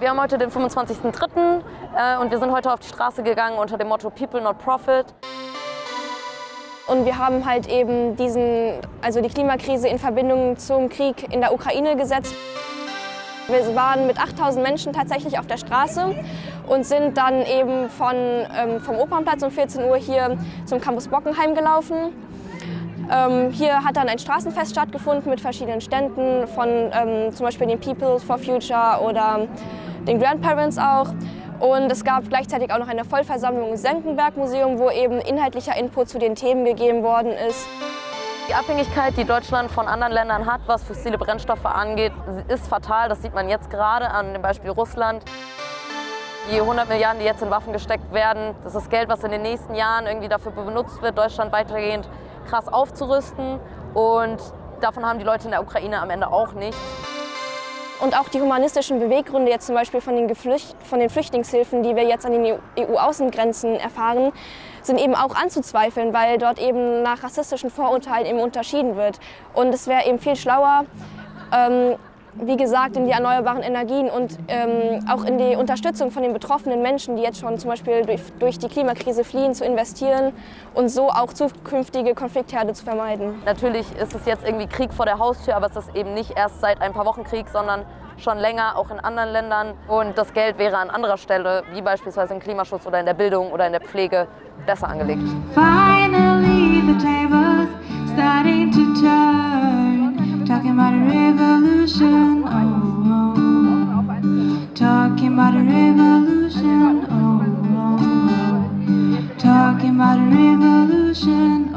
Wir haben heute den 25.03. Äh, und wir sind heute auf die Straße gegangen unter dem Motto People not Profit. Und wir haben halt eben diesen, also die Klimakrise in Verbindung zum Krieg in der Ukraine gesetzt. Wir waren mit 8000 Menschen tatsächlich auf der Straße und sind dann eben von, ähm, vom Opernplatz um 14 Uhr hier zum Campus Bockenheim gelaufen. Ähm, hier hat dann ein Straßenfest stattgefunden mit verschiedenen Ständen von ähm, zum Beispiel den People for Future oder den Grandparents auch. Und es gab gleichzeitig auch noch eine Vollversammlung im Senckenberg-Museum, wo eben inhaltlicher Input zu den Themen gegeben worden ist. Die Abhängigkeit, die Deutschland von anderen Ländern hat, was fossile Brennstoffe angeht, ist fatal. Das sieht man jetzt gerade an dem Beispiel Russland. Die 100 Milliarden, die jetzt in Waffen gesteckt werden, das ist Geld, was in den nächsten Jahren irgendwie dafür benutzt wird, Deutschland weitergehend krass aufzurüsten. Und davon haben die Leute in der Ukraine am Ende auch nichts. Und auch die humanistischen Beweggründe jetzt zum Beispiel von den, Geflücht von den Flüchtlingshilfen, die wir jetzt an den EU-Außengrenzen erfahren, sind eben auch anzuzweifeln, weil dort eben nach rassistischen Vorurteilen eben unterschieden wird. Und es wäre eben viel schlauer, ähm, wie gesagt, in die erneuerbaren Energien und ähm, auch in die Unterstützung von den betroffenen Menschen, die jetzt schon zum Beispiel durch, durch, die Klimakrise fliehen, zu investieren und so auch zukünftige Konfliktherde zu vermeiden. Natürlich ist es jetzt irgendwie Krieg vor der Haustür, aber es ist eben nicht erst seit ein paar Wochen Krieg, sondern schon länger, auch in anderen Ländern. Und das Geld wäre an anderer Stelle, wie beispielsweise im Klimaschutz oder in der Bildung oder in der Pflege, besser angelegt. Finally, the tables starting to talking about a revolution, oh, oh. oh. talking about a revolution,